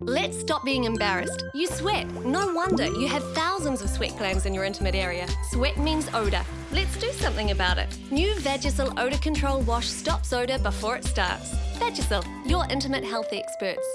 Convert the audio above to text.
Let's stop being embarrassed. You sweat. No wonder you have thousands of sweat glands in your intimate area. Sweat means odour. Let's do something about it. New Vagisil Odour Control Wash stops odour before it starts. Vagisil, your intimate health experts.